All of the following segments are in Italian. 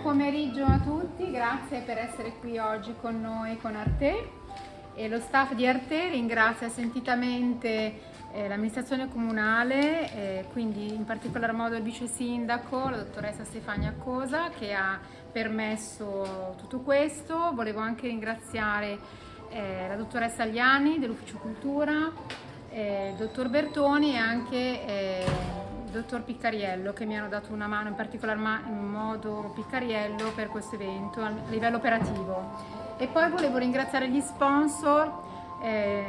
Buon pomeriggio a tutti, grazie per essere qui oggi con noi con Arte e lo staff di Arte ringrazia sentitamente eh, l'amministrazione comunale, eh, quindi in particolar modo il vice sindaco, la dottoressa Stefania Cosa che ha permesso tutto questo. Volevo anche ringraziare eh, la dottoressa Agliani dell'Ufficio Cultura, eh, il dottor Bertoni e anche eh, dottor Piccariello che mi hanno dato una mano, in particolar modo Piccariello per questo evento a livello operativo. E poi volevo ringraziare gli sponsor eh,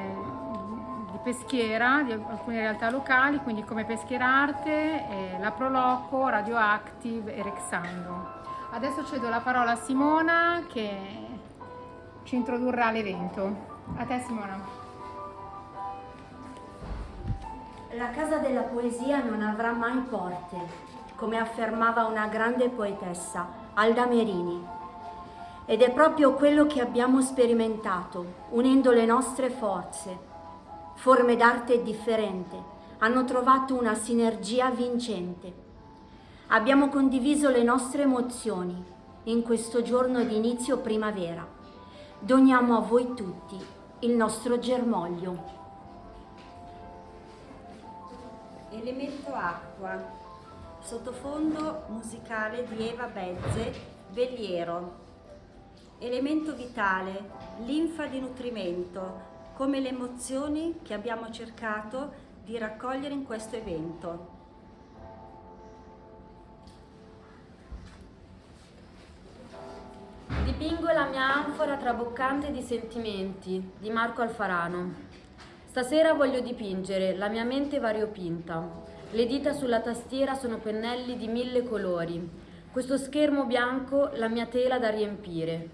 di Peschiera, di alcune realtà locali, quindi come Peschiera Arte, eh, la Proloco, Radioactive e Rexando. Adesso cedo la parola a Simona che ci introdurrà all'evento. A te Simona. La casa della poesia non avrà mai porte, come affermava una grande poetessa, Alda Merini. Ed è proprio quello che abbiamo sperimentato, unendo le nostre forze. Forme d'arte differenti hanno trovato una sinergia vincente. Abbiamo condiviso le nostre emozioni in questo giorno di inizio primavera. Doniamo a voi tutti il nostro germoglio. Elemento acqua, sottofondo musicale di Eva Bezze, Vegliero. Elemento vitale, linfa di nutrimento, come le emozioni che abbiamo cercato di raccogliere in questo evento. Dipingo la mia anfora traboccante di sentimenti, di Marco Alfarano. Stasera voglio dipingere, la mia mente variopinta. Le dita sulla tastiera sono pennelli di mille colori. Questo schermo bianco, la mia tela da riempire.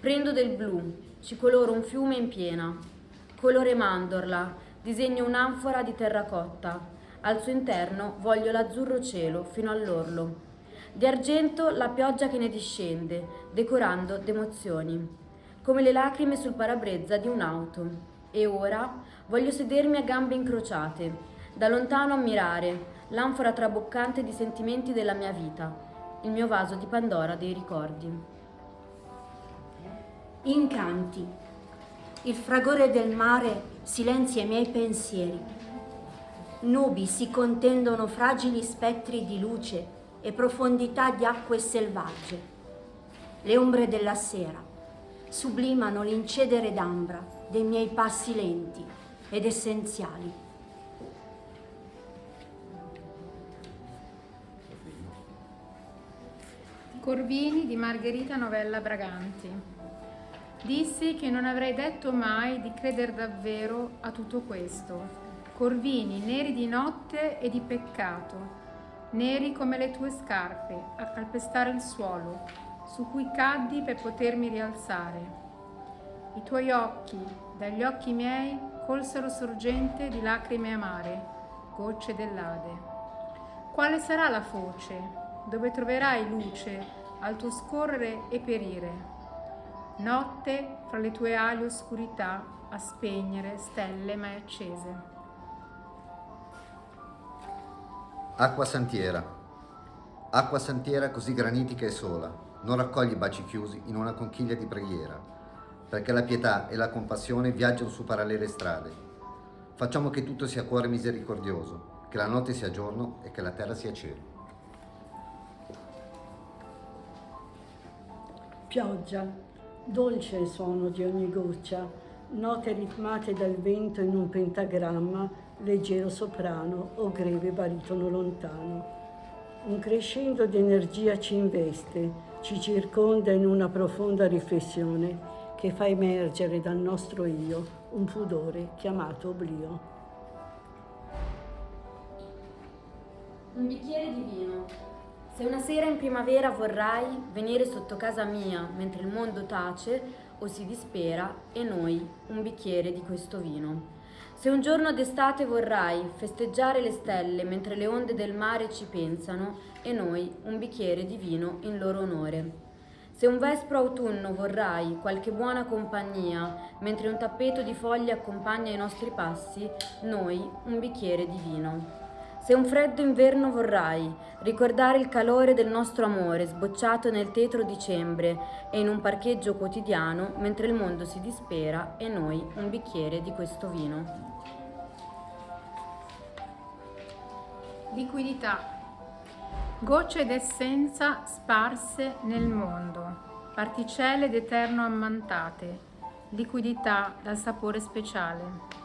Prendo del blu, ci coloro un fiume in piena. Colore mandorla, disegno un'anfora di terracotta. Al suo interno voglio l'azzurro cielo fino all'orlo. Di argento la pioggia che ne discende, decorando d'emozioni, come le lacrime sul parabrezza di un'auto. E ora Voglio sedermi a gambe incrociate, da lontano ammirare l'anfora traboccante di sentimenti della mia vita, il mio vaso di Pandora dei ricordi. Incanti. Il fragore del mare silenzia i miei pensieri. Nubi si contendono fragili spettri di luce e profondità di acque selvagge. Le ombre della sera sublimano l'incedere d'ambra dei miei passi lenti ed essenziali. Corvini di Margherita Novella Braganti. Dissi che non avrei detto mai di credere davvero a tutto questo. Corvini neri di notte e di peccato, neri come le tue scarpe, a calpestare il suolo, su cui caddi per potermi rialzare. I tuoi occhi, dagli occhi miei, colsero sorgente di lacrime amare, gocce dell'Ade. Quale sarà la foce, dove troverai luce al tuo scorrere e perire? Notte fra le tue ali oscurità a spegnere stelle mai accese. Acqua santiera. Acqua santiera così granitica e sola, non raccogli baci chiusi in una conchiglia di preghiera, perché la pietà e la compassione viaggiano su parallele strade. Facciamo che tutto sia cuore misericordioso, che la notte sia giorno e che la terra sia cielo. Pioggia, dolce il suono di ogni goccia, note ritmate dal vento in un pentagramma, leggero soprano o greve baritono lontano. Un crescendo di energia ci investe, ci circonda in una profonda riflessione che fa emergere dal nostro io un pudore chiamato oblio. Un bicchiere di vino. Se una sera in primavera vorrai venire sotto casa mia mentre il mondo tace o si dispera e noi un bicchiere di questo vino. Se un giorno d'estate vorrai festeggiare le stelle mentre le onde del mare ci pensano e noi un bicchiere di vino in loro onore. Se un vespro autunno vorrai qualche buona compagnia, mentre un tappeto di foglie accompagna i nostri passi, noi un bicchiere di vino. Se un freddo inverno vorrai, ricordare il calore del nostro amore sbocciato nel tetro dicembre e in un parcheggio quotidiano mentre il mondo si dispera e noi un bicchiere di questo vino. Liquidità. Gocce d'essenza sparse nel mondo, particelle d'eterno ammantate, liquidità dal sapore speciale.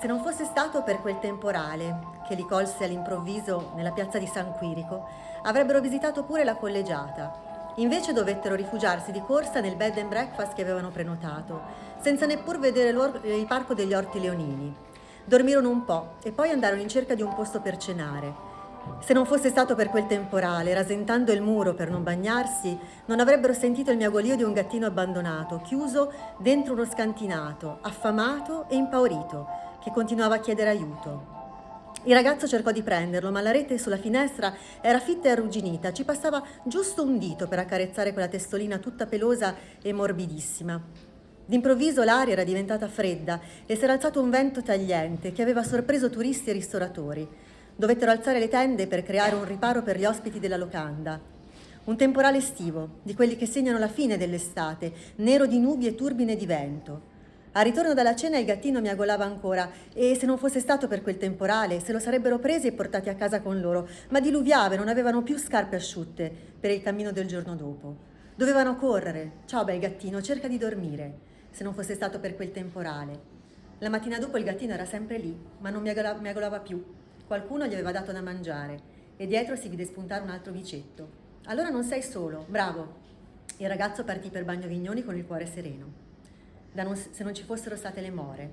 Se non fosse stato per quel temporale che li colse all'improvviso nella piazza di San Quirico, avrebbero visitato pure la collegiata. Invece dovettero rifugiarsi di corsa nel bed and breakfast che avevano prenotato, senza neppur vedere il parco degli orti leonini. Dormirono un po' e poi andarono in cerca di un posto per cenare. Se non fosse stato per quel temporale, rasentando il muro per non bagnarsi, non avrebbero sentito il miagolio di un gattino abbandonato, chiuso dentro uno scantinato, affamato e impaurito, che continuava a chiedere aiuto. Il ragazzo cercò di prenderlo, ma la rete sulla finestra era fitta e arrugginita, ci passava giusto un dito per accarezzare quella testolina tutta pelosa e morbidissima. D'improvviso l'aria era diventata fredda e si era alzato un vento tagliente che aveva sorpreso turisti e ristoratori. Dovettero alzare le tende per creare un riparo per gli ospiti della locanda. Un temporale estivo, di quelli che segnano la fine dell'estate, nero di nubi e turbine di vento. Al ritorno dalla cena il gattino miagolava ancora e se non fosse stato per quel temporale se lo sarebbero presi e portati a casa con loro, ma diluviava e non avevano più scarpe asciutte per il cammino del giorno dopo. Dovevano correre. Ciao bel gattino, cerca di dormire, se non fosse stato per quel temporale. La mattina dopo il gattino era sempre lì, ma non miagolava, più. Qualcuno gli aveva dato da mangiare e dietro si vide spuntare un altro vicetto. Allora non sei solo, bravo. Il ragazzo partì per Bagno Vignoni con il cuore sereno non, se non ci fossero state le more.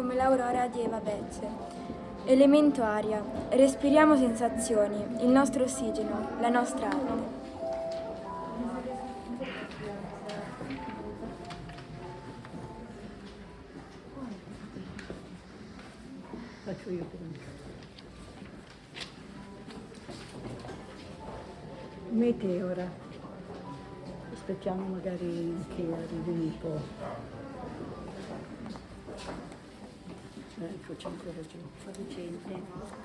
Come l'aurora di Eva Bezze. Elemento aria. Respiriamo sensazioni, il nostro ossigeno, la nostra arte. Faccio io. Meteora. Aspettiamo magari che arrivi un po'. C'è ancora giù. Producente.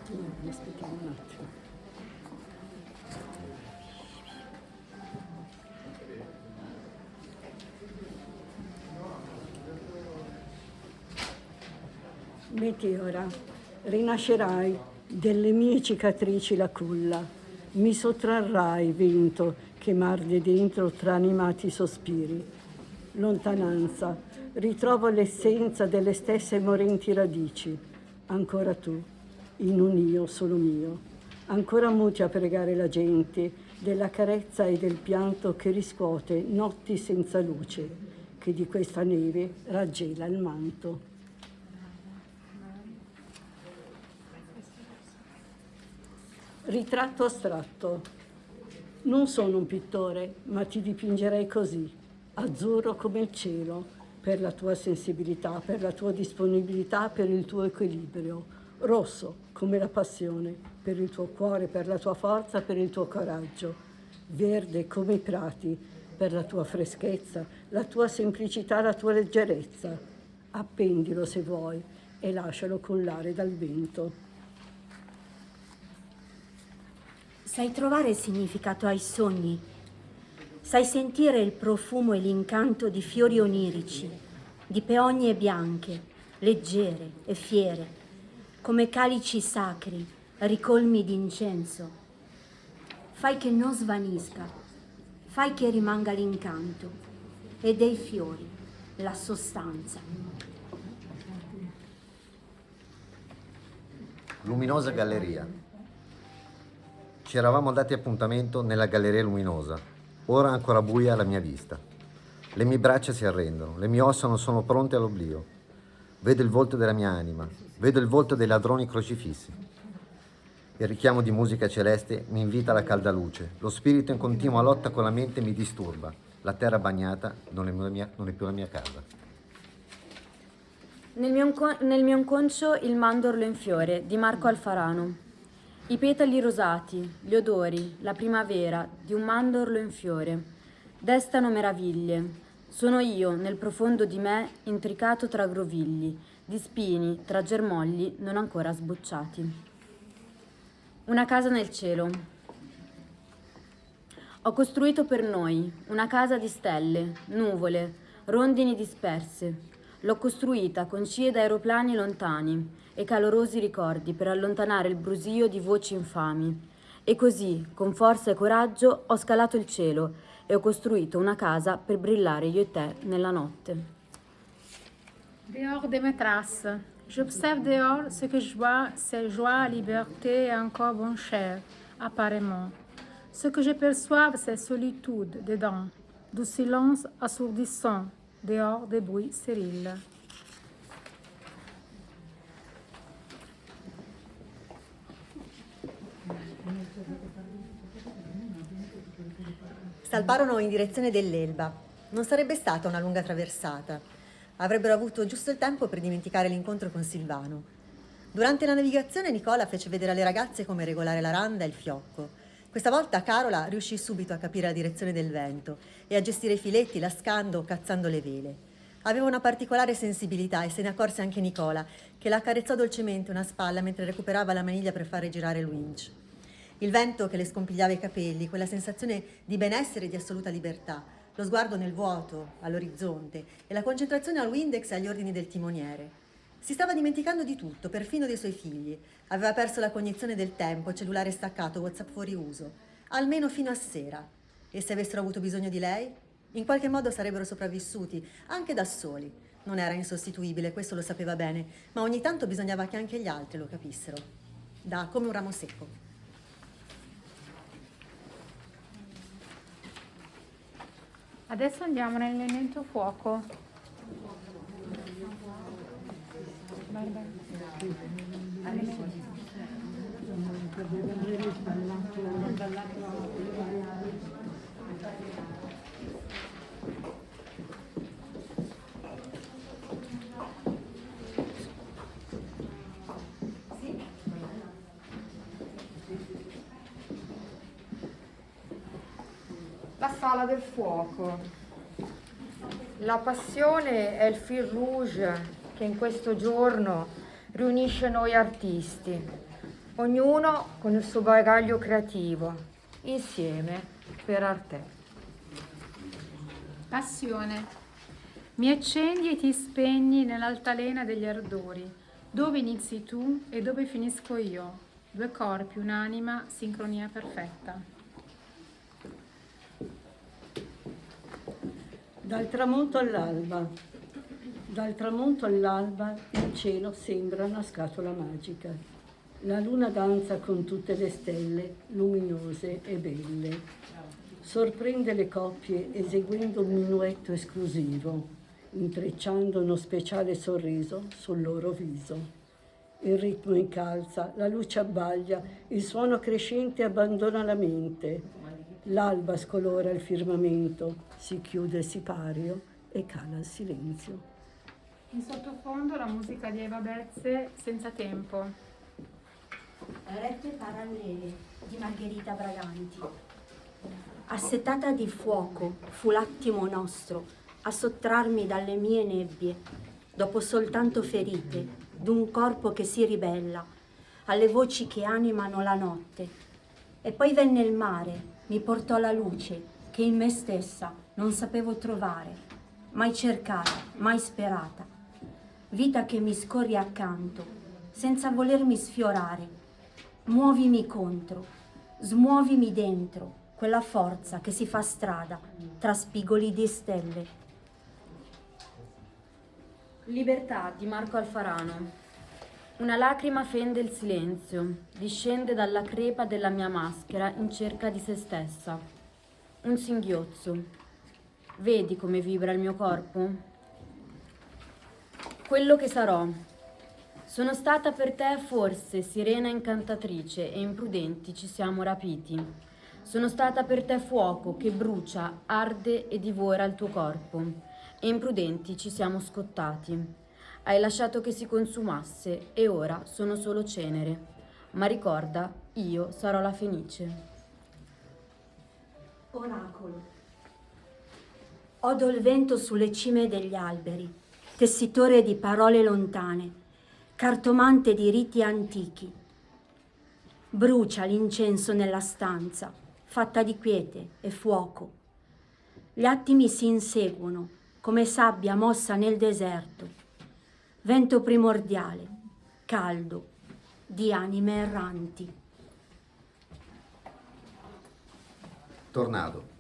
No, aspettiamo un attimo. Meteora, rinascerai delle mie cicatrici la culla, mi sottrarrai vento che marde dentro tra animati sospiri. Lontananza, ritrovo l'essenza delle stesse morenti radici. Ancora tu, in un io solo mio, ancora muti a pregare la gente della carezza e del pianto che riscuote notti senza luce, che di questa neve raggela il manto. Ritratto astratto. Non sono un pittore, ma ti dipingerei così, azzurro come il cielo, per la tua sensibilità, per la tua disponibilità, per il tuo equilibrio. Rosso, come la passione, per il tuo cuore, per la tua forza, per il tuo coraggio. Verde, come i prati, per la tua freschezza, la tua semplicità, la tua leggerezza. Appendilo se vuoi e lascialo collare dal vento. Sai trovare significato ai sogni? Sai sentire il profumo e l'incanto di fiori onirici, di peogne bianche, leggere e fiere, come calici sacri, ricolmi d'incenso. Fai che non svanisca, fai che rimanga l'incanto e dei fiori, la sostanza. Luminosa galleria. Ci eravamo dati appuntamento nella galleria luminosa, ora ancora buia la mia vista. Le mie braccia si arrendono, le mie ossa non sono pronte all'oblio. Vedo il volto della mia anima, vedo il volto dei ladroni crocifissi. Il richiamo di musica celeste mi invita alla calda luce. Lo spirito in continua lotta con la mente mi disturba. La terra bagnata non è, mia, non è più la mia casa. Nel mio, nel mio inconscio il mandorlo in fiore di Marco Alfarano. I petali rosati, gli odori, la primavera di un mandorlo in fiore, destano meraviglie. Sono io, nel profondo di me, intricato tra grovigli, di spini, tra germogli non ancora sbocciati. Una casa nel cielo. Ho costruito per noi una casa di stelle, nuvole, rondini disperse. L'ho costruita con scie d'aeroplani lontani, e calorosi ricordi per allontanare il brusio di voci infami. E così, con forza e coraggio, ho scalato il cielo e ho costruito una casa per brillare io e te nella notte. Dehors de mes traces, j'observe dehors ce que je vois, c'est joie, liberté et encore bon cher, apparemment. Ce que je perçois, c'est solitude dedans, du silence assourdissant, dehors des bruits stériles. Salparono in direzione dell'Elba. Non sarebbe stata una lunga traversata. Avrebbero avuto giusto il tempo per dimenticare l'incontro con Silvano. Durante la navigazione Nicola fece vedere alle ragazze come regolare la randa e il fiocco. Questa volta Carola riuscì subito a capire la direzione del vento e a gestire i filetti lascando o cazzando le vele. Aveva una particolare sensibilità e se ne accorse anche Nicola, che la accarezzò dolcemente una spalla mentre recuperava la maniglia per fare girare il winch. Il vento che le scompigliava i capelli, quella sensazione di benessere e di assoluta libertà, lo sguardo nel vuoto, all'orizzonte e la concentrazione al Windex e agli ordini del timoniere. Si stava dimenticando di tutto, perfino dei suoi figli. Aveva perso la cognizione del tempo, cellulare staccato, WhatsApp fuori uso, almeno fino a sera. E se avessero avuto bisogno di lei? In qualche modo sarebbero sopravvissuti, anche da soli. Non era insostituibile, questo lo sapeva bene, ma ogni tanto bisognava che anche gli altri lo capissero. Da come un ramo secco. Adesso andiamo nell'elemento fuoco. Barbara. sala del fuoco. La passione è il fil rouge che in questo giorno riunisce noi artisti, ognuno con il suo bagaglio creativo, insieme per arte. Passione. Mi accendi e ti spegni nell'altalena degli ardori, dove inizi tu e dove finisco io, due corpi, un'anima, sincronia perfetta. Dal tramonto all'alba. Dal tramonto all'alba il cielo sembra una scatola magica. La luna danza con tutte le stelle, luminose e belle. Sorprende le coppie eseguendo un minuetto esclusivo, intrecciando uno speciale sorriso sul loro viso. Il ritmo incalza, la luce abbaglia, il suono crescente abbandona la mente, L'alba scolora il firmamento, si chiude il sipario e cala il silenzio. In sottofondo la musica di Eva Bezze, Senza tempo. Rette parallele di Margherita Braganti. Assetata di fuoco fu l'attimo nostro a sottrarmi dalle mie nebbie, dopo soltanto ferite, d'un corpo che si ribella, alle voci che animano la notte. E poi venne il mare, mi portò la luce che in me stessa non sapevo trovare, mai cercata, mai sperata. Vita che mi scorri accanto, senza volermi sfiorare. Muovimi contro, smuovimi dentro, quella forza che si fa strada tra spigoli di stelle. Libertà di Marco Alfarano. Una lacrima fende il silenzio, discende dalla crepa della mia maschera in cerca di se stessa. Un singhiozzo. Vedi come vibra il mio corpo? Quello che sarò. Sono stata per te forse sirena incantatrice e imprudenti ci siamo rapiti. Sono stata per te fuoco che brucia, arde e divora il tuo corpo e imprudenti ci siamo scottati. Hai lasciato che si consumasse e ora sono solo cenere. Ma ricorda, io sarò la fenice. Oracolo. Odo il vento sulle cime degli alberi, tessitore di parole lontane, cartomante di riti antichi. Brucia l'incenso nella stanza, fatta di quiete e fuoco. Gli attimi si inseguono, come sabbia mossa nel deserto. Vento primordiale, caldo, di anime erranti. Tornado.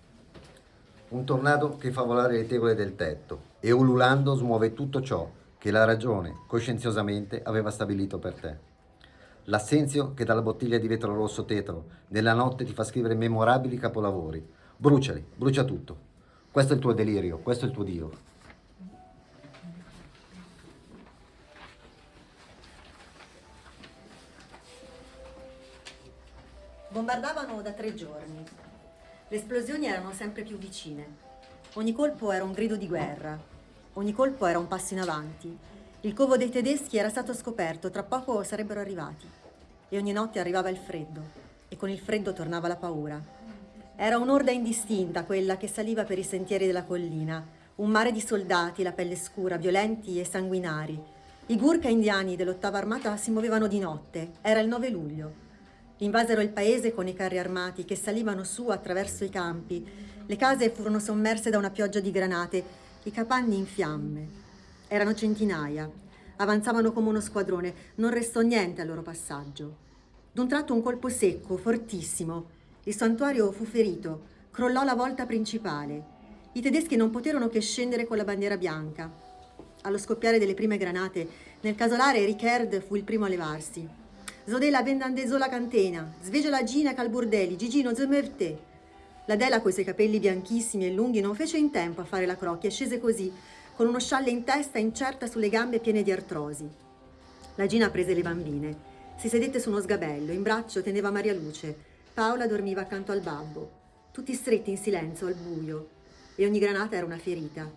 Un tornado che fa volare le tegole del tetto e ululando smuove tutto ciò che la ragione coscienziosamente aveva stabilito per te. L'assenzio che dalla bottiglia di vetro rosso tetro nella notte ti fa scrivere memorabili capolavori. Bruciali, brucia tutto. Questo è il tuo delirio, questo è il tuo Dio. Bombardavano da tre giorni. Le esplosioni erano sempre più vicine. Ogni colpo era un grido di guerra. Ogni colpo era un passo in avanti. Il covo dei tedeschi era stato scoperto, tra poco sarebbero arrivati. E ogni notte arrivava il freddo. E con il freddo tornava la paura. Era un'orda indistinta quella che saliva per i sentieri della collina, un mare di soldati, la pelle scura, violenti e sanguinari. I Gurkha indiani dell'ottava armata si muovevano di notte, era il 9 luglio. Invasero il paese con i carri armati che salivano su attraverso i campi. Le case furono sommerse da una pioggia di granate, i capanni in fiamme. Erano centinaia, avanzavano come uno squadrone, non restò niente al loro passaggio. D'un tratto un colpo secco, fortissimo, il santuario fu ferito, crollò la volta principale. I tedeschi non poterono che scendere con la bandiera bianca. Allo scoppiare delle prime granate, nel casolare Ricard fu il primo a levarsi. Zodela vendandezzò la cantena, svegio la Gina calburdeli, Gigino zemerte. La Dela coi suoi capelli bianchissimi e lunghi non fece in tempo a fare la crocchia e scese così, con uno scialle in testa incerta sulle gambe piene di artrosi. La Gina prese le bambine, si sedette su uno sgabello, in braccio teneva Maria Luce, Paola dormiva accanto al babbo, tutti stretti in silenzio al buio, e ogni granata era una ferita.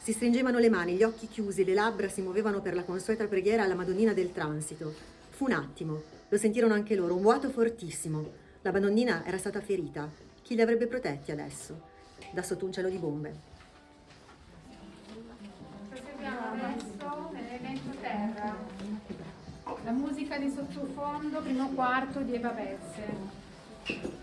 Si stringevano le mani, gli occhi chiusi, le labbra si muovevano per la consueta preghiera alla Madonnina del transito. Fu un attimo, lo sentirono anche loro, un vuoto fortissimo. La Madonnina era stata ferita. Chi li avrebbe protetti adesso? Da sotto un cielo di bombe. La musica di sottofondo, primo quarto di Eva Bezze.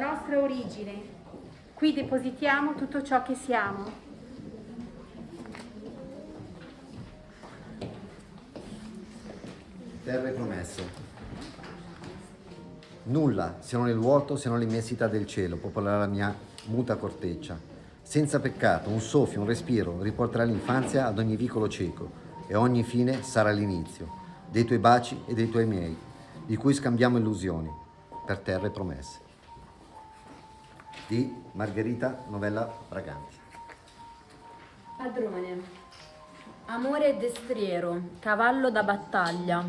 Nostra origine. Qui depositiamo tutto ciò che siamo. Terre promesse. Nulla, se non il vuoto, se non l'immensità del cielo, popolerà la mia muta corteccia. Senza peccato, un soffio, un respiro, riporterà l'infanzia ad ogni vicolo cieco e ogni fine sarà l'inizio dei tuoi baci e dei tuoi miei, di cui scambiamo illusioni per terre promesse. Di Margherita Novella Braganti. Padrone, amore destriero, cavallo da battaglia,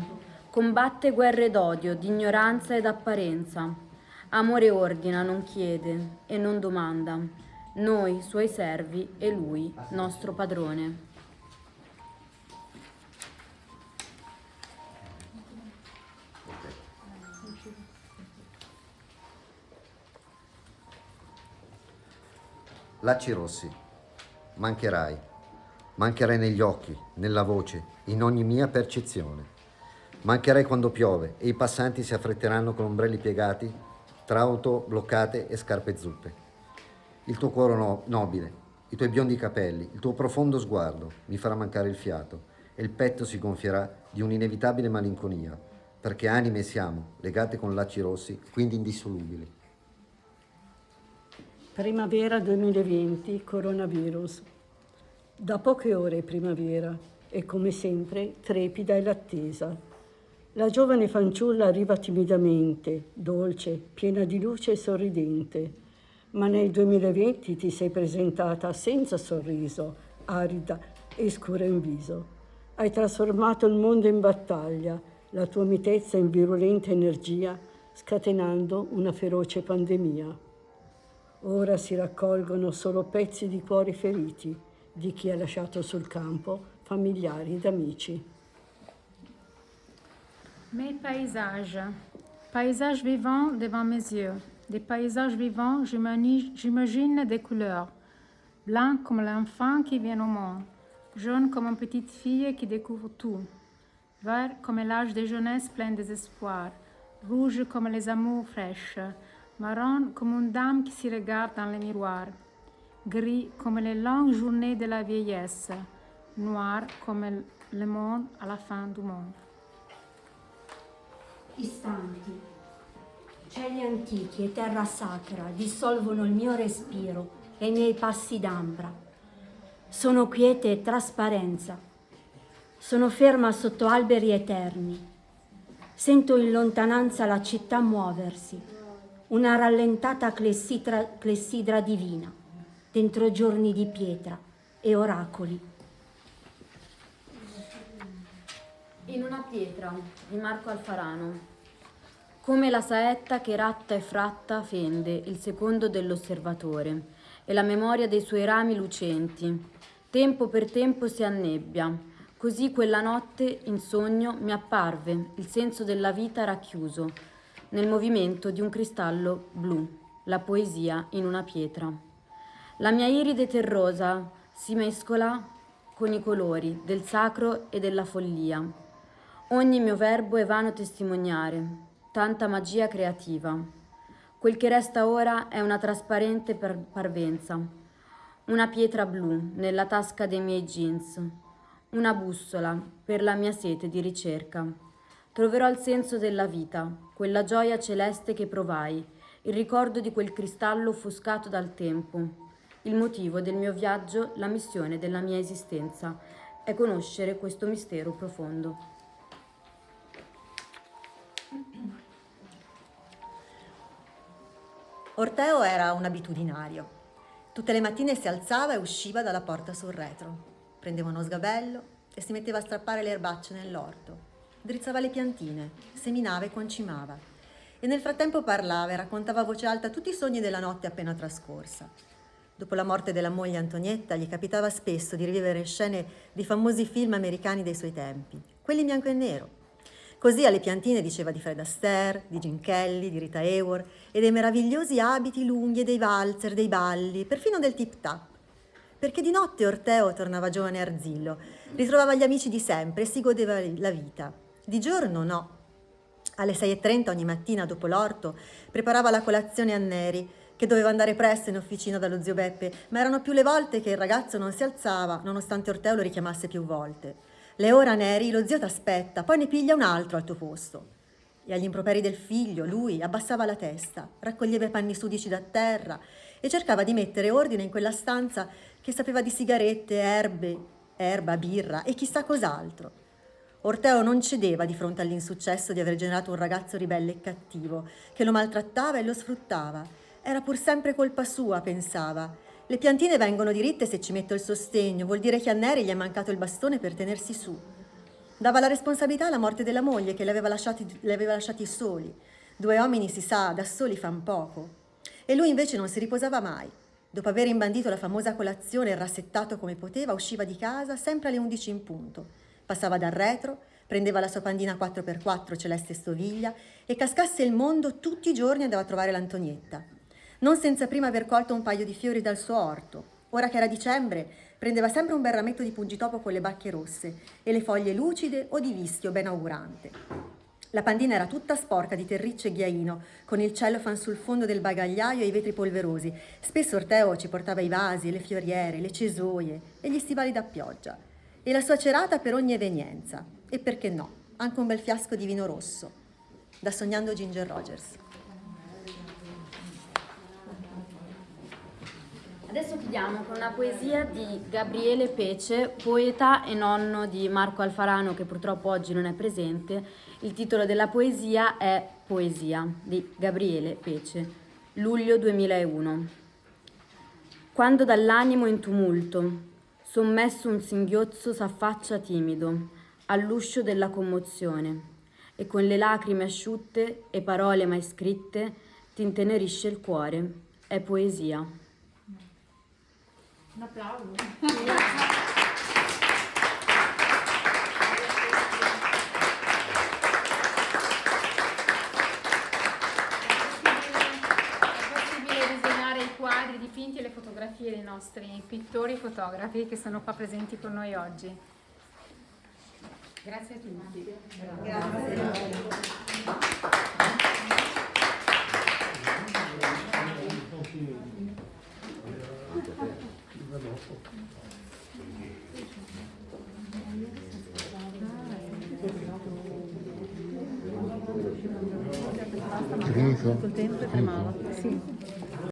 combatte guerre d'odio, di ignoranza ed apparenza. Amore ordina, non chiede e non domanda. Noi, suoi servi, e lui, nostro padrone. Lacci rossi, mancherai, mancherai negli occhi, nella voce, in ogni mia percezione. Mancherai quando piove e i passanti si affretteranno con ombrelli piegati tra auto bloccate e scarpe zuppe. Il tuo cuore no nobile, i tuoi biondi capelli, il tuo profondo sguardo mi farà mancare il fiato e il petto si gonfierà di un'inevitabile malinconia, perché anime siamo, legate con lacci rossi, quindi indissolubili. Primavera 2020, coronavirus. Da poche ore è primavera e come sempre trepida è l'attesa. La giovane fanciulla arriva timidamente, dolce, piena di luce e sorridente. Ma nel 2020 ti sei presentata senza sorriso, arida e scura in viso. Hai trasformato il mondo in battaglia, la tua mitezza in virulenta energia, scatenando una feroce pandemia. Ora si raccolgono solo pezzi di cuori feriti di chi ha lasciato sul campo familiari ed amici. Mes paysages. Paysages vivants devant mes yeux. Des paysages vivants, j'imagine des couleurs. Blanc comme l'enfant qui vient au monde. Jaune comme une petite fille qui découvre tout. Vert comme l'âge de jeunesse plein d'espoir. Rouge comme les amours fraîches marron comme une dame qui s'y regarde dans le miroir, gris comme les longues journées de la vieillesse, noir come le monde à la fin du monde. Istanti, cieli antichi e terra sacra dissolvono il mio respiro e i miei passi d'ambra. Sono quiete e trasparenza. Sono ferma sotto alberi eterni. Sento in lontananza la città muoversi una rallentata clessidra, clessidra divina, dentro giorni di pietra e oracoli. In una pietra di Marco Alfarano. Come la saetta che ratta e fratta fende il secondo dell'osservatore e la memoria dei suoi rami lucenti. Tempo per tempo si annebbia. Così quella notte in sogno mi apparve il senso della vita racchiuso nel movimento di un cristallo blu, la poesia in una pietra. La mia iride terrosa si mescola con i colori del sacro e della follia. Ogni mio verbo è vano testimoniare, tanta magia creativa. Quel che resta ora è una trasparente parvenza, una pietra blu nella tasca dei miei jeans, una bussola per la mia sete di ricerca. Troverò il senso della vita, quella gioia celeste che provai, il ricordo di quel cristallo offuscato dal tempo. Il motivo del mio viaggio, la missione della mia esistenza, è conoscere questo mistero profondo. Orteo era un abitudinario. Tutte le mattine si alzava e usciva dalla porta sul retro. Prendeva uno sgabello e si metteva a strappare le erbacce nell'orto drizzava le piantine, seminava e concimava. E nel frattempo parlava e raccontava a voce alta tutti i sogni della notte appena trascorsa. Dopo la morte della moglie Antonietta gli capitava spesso di rivivere scene di famosi film americani dei suoi tempi, quelli in bianco e nero. Così alle piantine diceva di Fred Astaire, di Jim Kelly, di Rita Hayworth e dei meravigliosi abiti lunghi e dei valzer, dei balli, perfino del tip-tap. Perché di notte Orteo tornava giovane e arzillo, ritrovava gli amici di sempre e si godeva la vita. Di giorno no. Alle 6.30 ogni mattina dopo l'orto preparava la colazione a Neri, che doveva andare presto in officina dallo zio Beppe, ma erano più le volte che il ragazzo non si alzava, nonostante Orteo lo richiamasse più volte. Le ora Neri, lo zio t'aspetta, poi ne piglia un altro al tuo posto. E agli improperi del figlio, lui abbassava la testa, raccoglieva i panni sudici da terra e cercava di mettere ordine in quella stanza che sapeva di sigarette, erbe, erba, birra e chissà cos'altro. Orteo non cedeva di fronte all'insuccesso di aver generato un ragazzo ribelle e cattivo, che lo maltrattava e lo sfruttava. Era pur sempre colpa sua, pensava. Le piantine vengono diritte se ci metto il sostegno, vuol dire che a Neri gli è mancato il bastone per tenersi su. Dava la responsabilità alla morte della moglie che li aveva lasciati, li aveva lasciati soli. Due uomini, si sa, da soli fan poco. E lui invece non si riposava mai. Dopo aver imbandito la famosa colazione e rassettato come poteva, usciva di casa sempre alle 11 in punto. Passava dal retro, prendeva la sua pandina 4x4 celeste stoviglia e cascasse il mondo tutti i giorni andava a trovare l'Antonietta. Non senza prima aver colto un paio di fiori dal suo orto. Ora che era dicembre, prendeva sempre un bel rametto di pungitopo con le bacche rosse e le foglie lucide o di vischio ben augurante. La pandina era tutta sporca di terriccio e ghiaino, con il cellofan sul fondo del bagagliaio e i vetri polverosi. Spesso Orteo ci portava i vasi, le fioriere, le cesoie e gli stivali da pioggia. E la sua cerata per ogni evenienza. E perché no, anche un bel fiasco di vino rosso. Da Sognando Ginger Rogers. Adesso chiudiamo con una poesia di Gabriele Pece, poeta e nonno di Marco Alfarano che purtroppo oggi non è presente. Il titolo della poesia è Poesia di Gabriele Pece, luglio 2001. Quando dall'animo in tumulto, sommesso un singhiozzo s'affaccia timido all'uscio della commozione e con le lacrime asciutte e parole mai scritte ti intenerisce il cuore. È poesia. Un applauso. È possibile disegnare i quadri, i dipinti e le fotografie dei nostri pittori e fotografi che sono qua presenti con noi oggi. Grazie a tutti. Finito? Col tempo tremava. Sì.